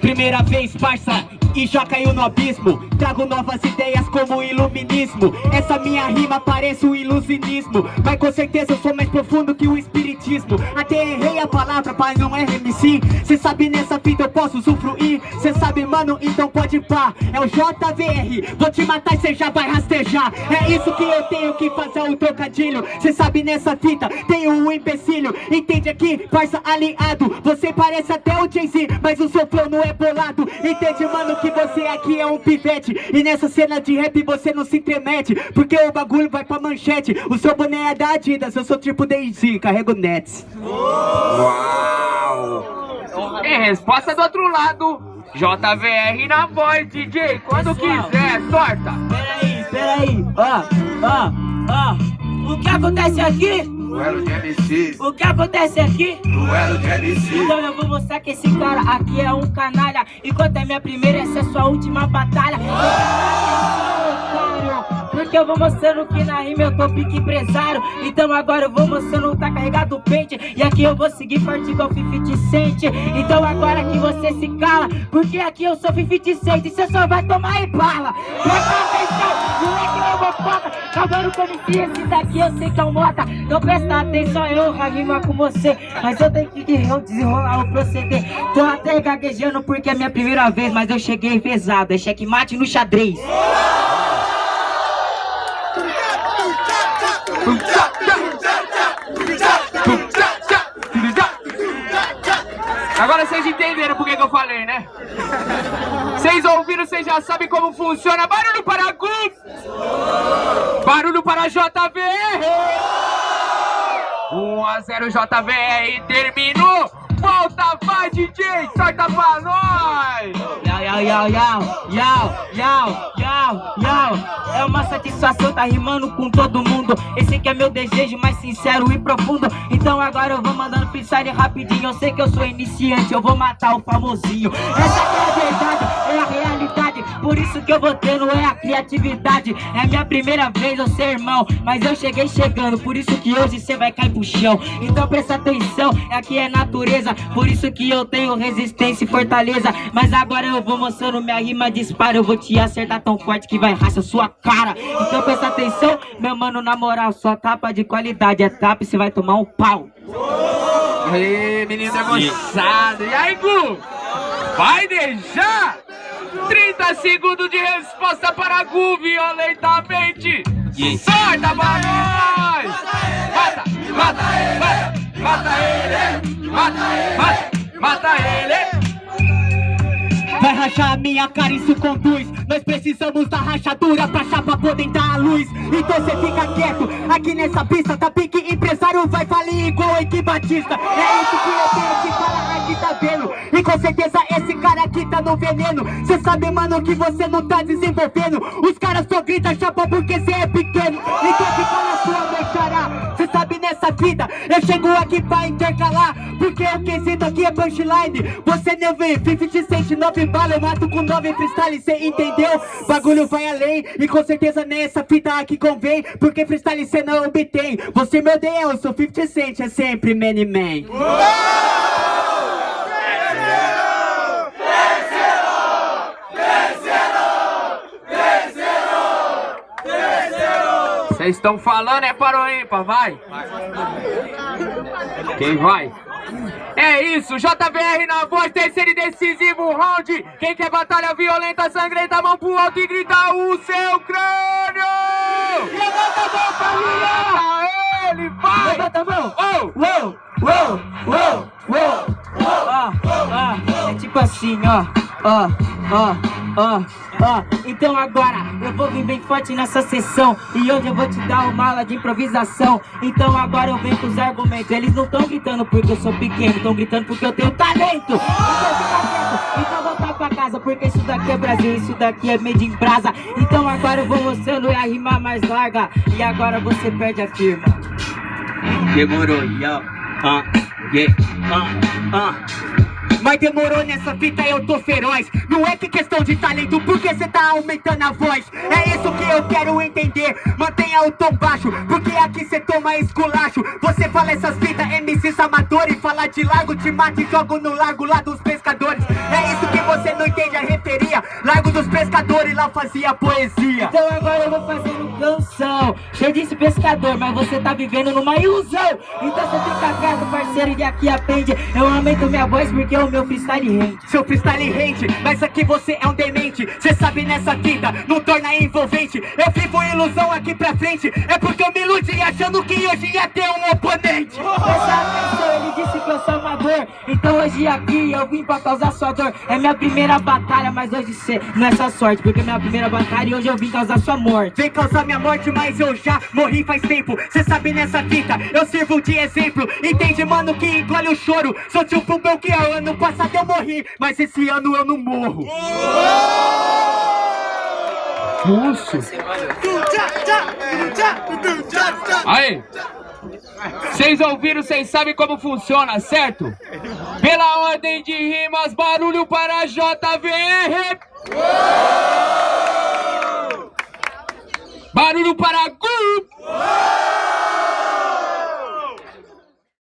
Primeira vez, parça, e já caiu no abismo. Trago novas ideias como iluminismo. Essa minha rima parece um ilusionismo Mas com certeza eu sou mais profundo que o espiritismo. Até errei a palavra, pai, não é MC Cê sabe nessa fita eu posso usufruir. Cê sabe, mano, então pode pá. É o JVR, vou te matar e cê já vai rastejar. É isso que eu tenho que fazer o trocadilho. Cê sabe nessa fita, tenho um empecilho. Entende aqui, parça aliado? Você parece até o Jay-Z, mas o seu flow não é bolado. Entende, mano, que você aqui é um pivete. E nessa cena de rap você não se intromete Porque o bagulho vai pra manchete. O seu boné é da Adidas, eu sou tipo Daisy, carrego Nets. Uau! E resposta do outro lado. JVR na voz, DJ, quando Pessoal. quiser, sorta. Peraí, peraí, ó, ó, ó. O que acontece aqui? Duelo de MCs, O que acontece aqui? duelo de MCs Então eu vou mostrar que esse cara aqui é um canalha. Enquanto é minha primeira, essa é sua última batalha. Otário, Porque eu vou mostrando que na rima eu tô pique empresário. Então agora eu vou mostrando tá carregado o pente. E aqui eu vou seguir forte igual 50 Cent Então agora que você se cala Porque aqui eu sou 50 Cent E você só vai tomar e bala. Presta atenção, moleque eu vou foda. Acabando com MC, esse daqui eu sei que é um mota. Então presta atenção, eu rima com você. Mas eu tenho que desenrolar o proceder. Tô até gaguejando porque é minha primeira vez Mas eu cheguei pesado, é checkmate no xadrez Agora vocês entenderam por que, eu falei, né? Vocês ouviram, vocês já sabem como funciona. Barulho para Guf! Barulho para JVR! 1 a 0 JVR terminou! Volta, vai DJ, sorta pra nós! Yau, yau, yau, yau, yau, yau, yau, É uma satisfação tá rimando com todo mundo. Esse que é meu desejo mais sincero e profundo. Então agora eu vou mandando freestyle rapidinho. Eu sei que eu sou iniciante, eu vou matar o famosinho. Essa é a verdade, é a realidade Por isso que eu vou tendo é a criatividade. É minha primeira vez eu ser irmão Mas eu cheguei chegando, por isso que hoje cê vai cair pro chão. Então presta atenção, aqui é natureza. Por isso que eu tenho resistência e fortaleza. Mas agora eu vou mostrando minha rima dispara Eu vou te acertar tão forte que vai racha sua cara. Então presta atenção, meu mano, na moral Sua tapa de qualidade. É tapa e cê vai tomar um pau. Aê, menino debochado. E aí, Gu? Vai deixar? 30 segundos de resposta para Gu violentamente. Sorta pra nós! Mata, mata, mata, mata ele! Mata, mata, mata ele! Vai rachar a minha cara, isso conduz Nós precisamos da rachadura pra chapa poder dar a luz Então cê fica quieto, aqui nessa pista Tá pique empresário, vai falir igual Eike Batista É isso que eu tenho que falar aqui, tá vendo? Com certeza esse cara aqui tá no veneno. Cê sabe, mano, que você não tá desenvolvendo. Os caras só gritam chapa porque cê é pequeno. Então fica na sua, meu xará. Cê sabe nessa vida, eu chego aqui pra intercalar. Porque o quesito aqui é punchline. Você não vê 50 cent, 9 bala Eu mato com 9 freestyle, cê entendeu? Bagulho vai além E com certeza nessa fita aqui convém Porque freestyle cê não obtém. Você me odeia, eu sou 50 cent É sempre many man Vocês estão falando é para o ímpar, vai! Quem vai? É isso, JVR na voz, terceiro e decisivo round. Quem quer batalha violenta, sangrenta, mão pro alto e grita o seu crânio! Levanta a mão pra! Ele vai! Levanta a mão! Uou, uou, uou, uou Ó, ó, é tipo assim, ó Ó, ó, ó, ó Então agora eu vou vir bem forte nessa sessão E hoje eu vou te dar uma aula de improvisação Então agora eu venho com os argumentos Eles não tão gritando porque eu sou pequeno Tão gritando porque eu tenho talento Então fica quieto, então voltar pra casa Porque isso daqui é Brasil, isso daqui é made in brasa Então agora eu vou mostrando a rima mais larga E agora você perde a firma Demorou, yo. Ah, yeah. Ah, ah. Mas demorou nessa fita, eu tô feroz. Não é que questão de talento, porque cê tá aumentando a voz. É isso que eu quero entender. Mantenha o tom baixo, porque aqui cê toma esculacho. Você fala essas fitas, MCs amadores Fala de largo, te mata e jogo no largo lá dos pescadores. É isso que você não entende a referia. Largo dos pescadores, lá fazia poesia. Então agora eu vou fazendo Eu disse pescador, mas você tá vivendo numa ilusão. Então você fica quieto, parceiro, e aqui aprende. Eu aumento minha voz porque o meu freestyle rende. Seu freestyle rende, mas aqui você é um demente. Cê sabe nessa fita, não torna envolvente. Eu vivo ilusão aqui pra frente. É porque eu me iludi achando que hoje ia ter um oponente. Presta atenção, ele disse que eu sou amador Então hoje aqui eu vim pra causar sua dor. É minha primeira batalha, mas hoje cê não é sua sorte Porque é minha primeira batalha e hoje eu vim causar sua morte. Vem causar minha morte, mas eu já morri faz tempo Cê sabe nessa fita, eu sirvo de exemplo Entende, mano, que engole o choro Sou tipo Belchior, ano passado eu morri Mas esse ano eu não morro Pulso. Aí. Vocês ouviram, vocês sabem como funciona, certo? Pela ordem de rimas, barulho para JVR. Barulho para.